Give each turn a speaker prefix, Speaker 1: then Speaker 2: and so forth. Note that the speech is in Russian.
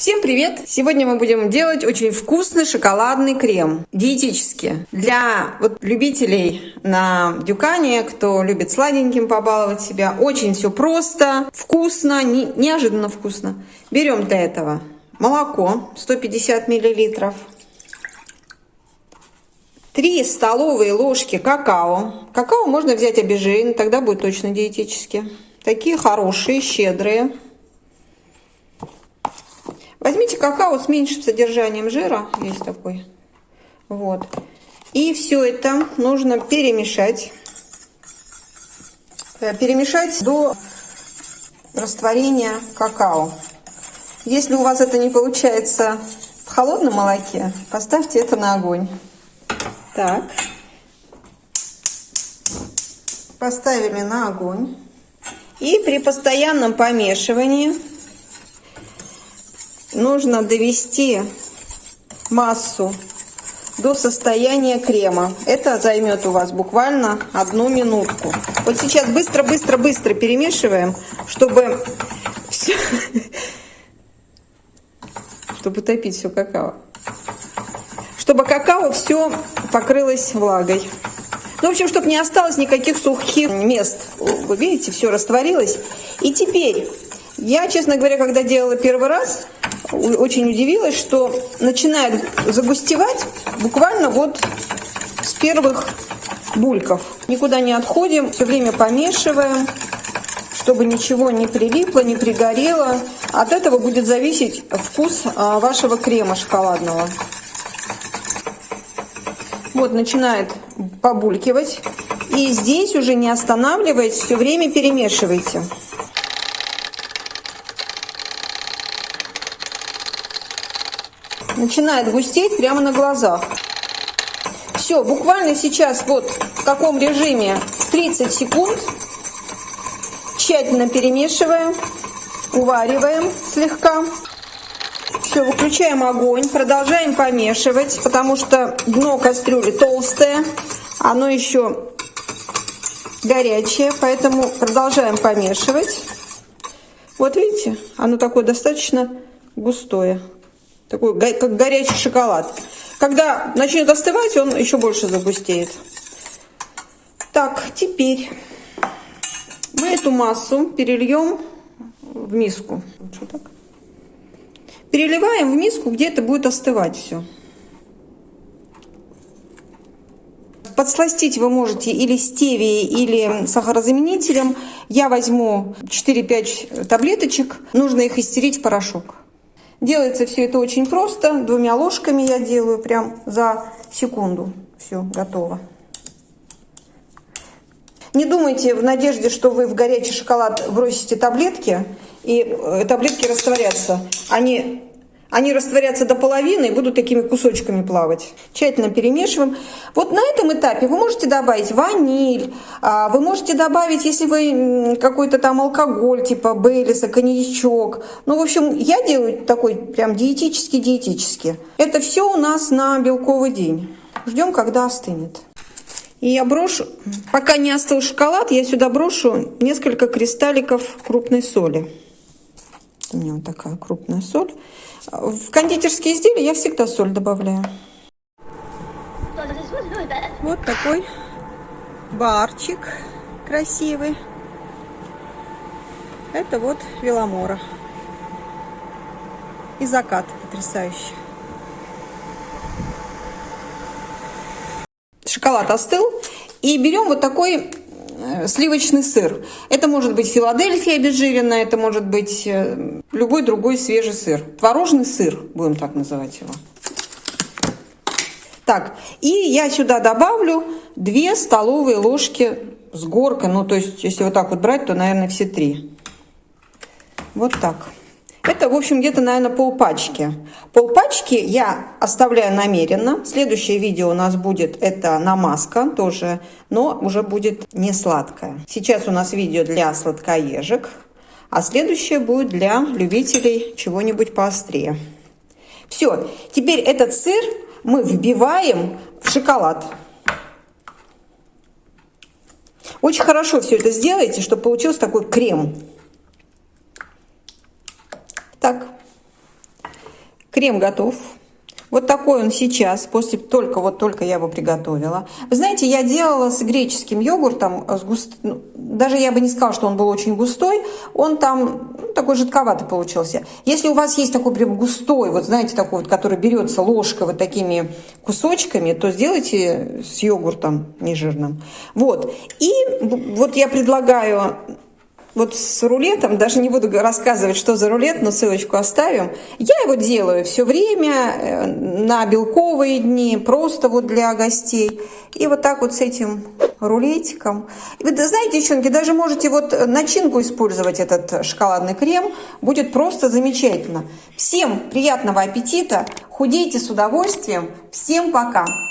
Speaker 1: Всем привет! Сегодня мы будем делать очень вкусный шоколадный крем, диетический. Для вот любителей на дюкане, кто любит сладеньким побаловать себя, очень все просто, вкусно, не, неожиданно вкусно. Берем для этого молоко 150 миллилитров, 3 столовые ложки какао. Какао можно взять обезжиренный, тогда будет точно диетически. Такие хорошие, щедрые. Возьмите какао с меньшим содержанием жира, есть такой. Вот. И все это нужно перемешать. Э, перемешать до растворения какао. Если у вас это не получается в холодном молоке, поставьте это на огонь. Так. Поставили на огонь. И при постоянном помешивании нужно довести массу до состояния крема. Это займет у вас буквально одну минутку. Вот сейчас быстро-быстро-быстро перемешиваем, чтобы все, чтобы топить все какао. Чтобы какао все покрылось влагой. Ну, в общем, чтобы не осталось никаких сухих мест. Вы видите, все растворилось. И теперь, я, честно говоря, когда делала первый раз, очень удивилась, что начинает загустевать буквально вот с первых бульков. Никуда не отходим, все время помешиваем, чтобы ничего не прилипло, не пригорело. От этого будет зависеть вкус а, вашего крема шоколадного. Вот начинает побулькивать. И здесь уже не останавливаясь, все время перемешивайте. Начинает густеть прямо на глазах. Все, буквально сейчас вот в каком режиме 30 секунд тщательно перемешиваем, увариваем слегка. Все, выключаем огонь, продолжаем помешивать, потому что дно кастрюли толстое, оно еще горячее, поэтому продолжаем помешивать. Вот видите, оно такое достаточно густое такой как горячий шоколад. Когда начнет остывать, он еще больше загустеет. Так, теперь мы эту массу перельем в миску. Переливаем в миску, где это будет остывать все. Подсластить вы можете или стевией, или сахарозаменителем. Я возьму 4-5 таблеточек. Нужно их истерить в порошок. Делается все это очень просто. Двумя ложками я делаю прям за секунду. Все, готово. Не думайте в надежде, что вы в горячий шоколад бросите таблетки, и э, таблетки растворятся. Они они растворятся до половины и будут такими кусочками плавать. Тщательно перемешиваем. Вот на этом этапе вы можете добавить ваниль, а, вы можете добавить, если вы какой-то там алкоголь, типа Бейлиса, коньячок. Ну, в общем, я делаю такой прям диетический-диетический. Это все у нас на белковый день. Ждем, когда остынет. И я брошу, пока не остыл шоколад, я сюда брошу несколько кристалликов крупной соли. У меня вот такая крупная соль. В кондитерские изделия я всегда соль добавляю. Вот такой барчик красивый. Это вот Веломора. И закат потрясающий. Шоколад остыл. И берем вот такой сливочный сыр. Это может быть Филадельфия обезжиренная, это может быть э, любой другой свежий сыр. Творожный сыр, будем так называть его. Так, и я сюда добавлю 2 столовые ложки с горкой. Ну, то есть, если вот так вот брать, то, наверное, все три. Вот так. Это, в общем, где-то, наверное, полпачки. Полпачки я оставляю намеренно. Следующее видео у нас будет это намазка тоже, но уже будет не сладкая. Сейчас у нас видео для сладкоежек, а следующее будет для любителей чего-нибудь поострее. Все, теперь этот сыр мы вбиваем в шоколад. Очень хорошо все это сделайте, чтобы получился такой крем. Так, Крем готов. Вот такой он сейчас, после только вот только я его приготовила. Вы знаете, я делала с греческим йогуртом, с густ... Ну, даже я бы не сказала, что он был очень густой, он там ну, такой жидковатый получился. Если у вас есть такой прям густой, вот знаете, такой вот, который берется ложкой вот такими кусочками, то сделайте с йогуртом нежирным. Вот. И вот я предлагаю вот с рулетом, даже не буду рассказывать, что за рулет, но ссылочку оставим. Я его делаю все время, э, на белковые дни, просто вот для гостей. И вот так вот с этим рулетиком. Вы знаете, девчонки, даже можете вот начинку использовать, этот шоколадный крем. Будет просто замечательно. Всем приятного аппетита, худейте с удовольствием. Всем пока!